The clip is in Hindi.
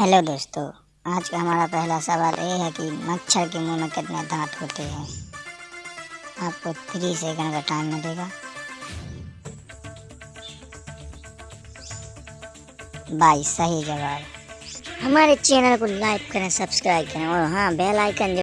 हेलो दोस्तों, आज का हमारा पहला सवाल ये है कि मच्छर के मुँह में कितने दांत होते हैं? आपको थ्री सेकंड का टाइम मिलेगा। बाईस, सही जवाब। हमारे चैनल को लाइक करें सब्सक्राइब करें और हाँ बेल आइकन